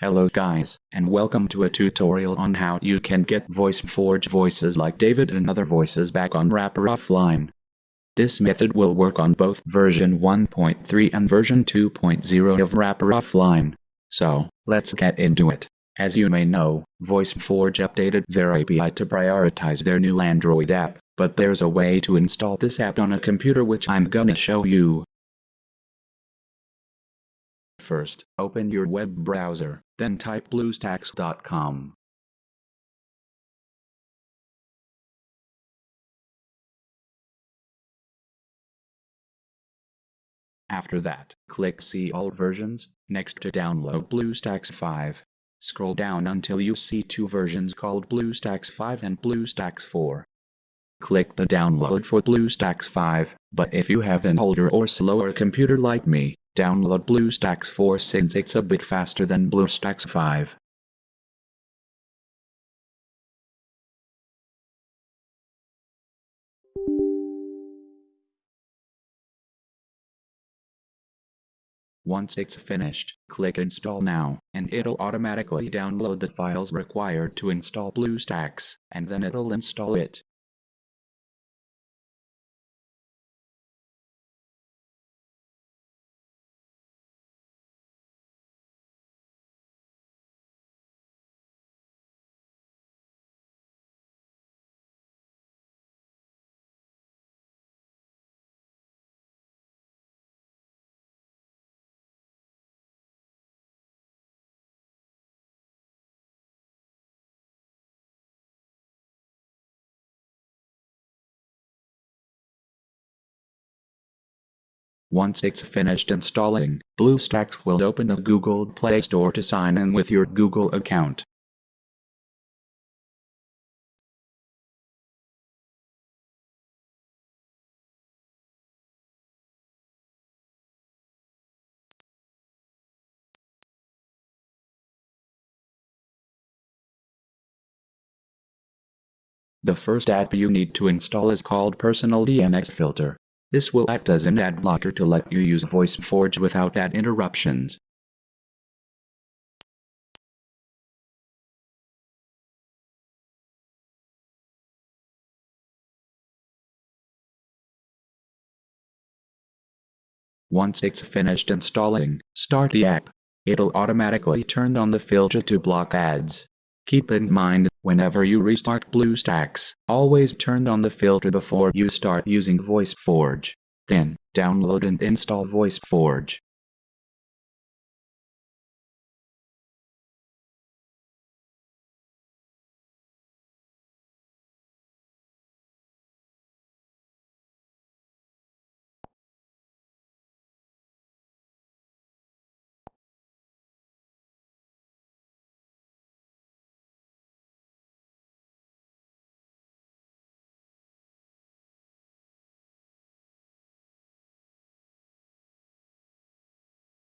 Hello guys, and welcome to a tutorial on how you can get VoiceForge voices like David and other voices back on Wrapper Offline. This method will work on both version 1.3 and version 2.0 of Wrapper Offline. So, let's get into it. As you may know, VoiceForge updated their API to prioritize their new Android app, but there's a way to install this app on a computer which I'm gonna show you. First, open your web browser, then type bluestacks.com. After that, click See All Versions, next to download BlueStacks 5. Scroll down until you see two versions called BlueStacks 5 and BlueStacks 4. Click the download for BlueStacks 5, but if you have an older or slower computer like me, Download BlueStacks 4 since it's a bit faster than BlueStacks 5. Once it's finished, click Install Now, and it'll automatically download the files required to install BlueStacks, and then it'll install it. Once it's finished installing, BlueStacks will open the Google Play Store to sign in with your Google account. The first app you need to install is called Personal DNS Filter. This will act as an ad blocker to let you use VoiceForge without ad interruptions. Once it's finished installing, start the app. It'll automatically turn on the filter to block ads. Keep in mind, whenever you restart BlueStacks, always turn on the filter before you start using VoiceForge. Then, download and install VoiceForge.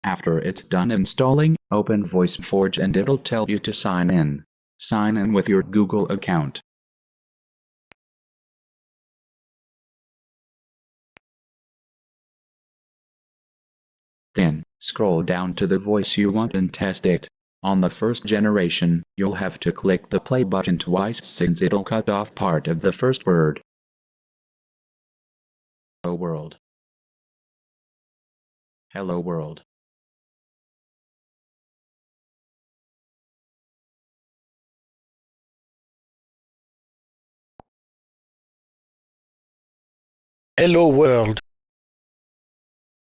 After it's done installing, open VoiceForge and it'll tell you to sign in. Sign in with your Google account. Then, scroll down to the voice you want and test it. On the first generation, you'll have to click the play button twice since it'll cut off part of the first word. Hello world. Hello world. Hello world.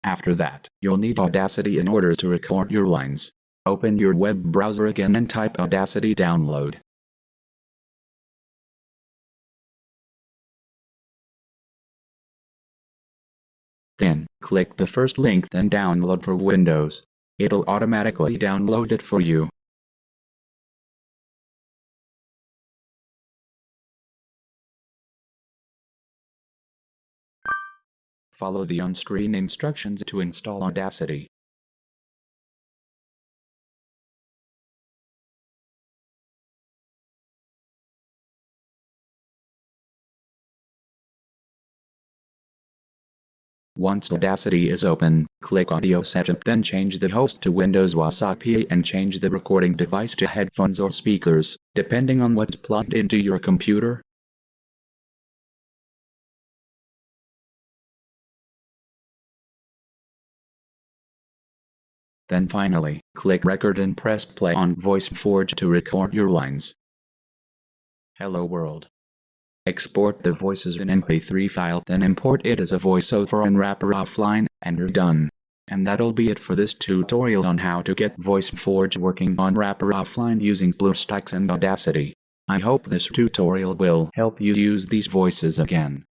After that, you'll need Audacity in order to record your lines. Open your web browser again and type Audacity download. Then, click the first link then download for Windows. It'll automatically download it for you. Follow the on-screen instructions to install Audacity. Once Audacity is open, click Audio Setup then change the host to Windows Wasapi and change the recording device to headphones or speakers, depending on what's plugged into your computer. Then finally, click Record and press play on VoiceForge to record your lines. Hello world. Export the voices in MP3 file then import it as a voiceover on Wrapper Offline, and you're done. And that'll be it for this tutorial on how to get VoiceForge working on Wrapper Offline using BlueStacks and Audacity. I hope this tutorial will help you use these voices again.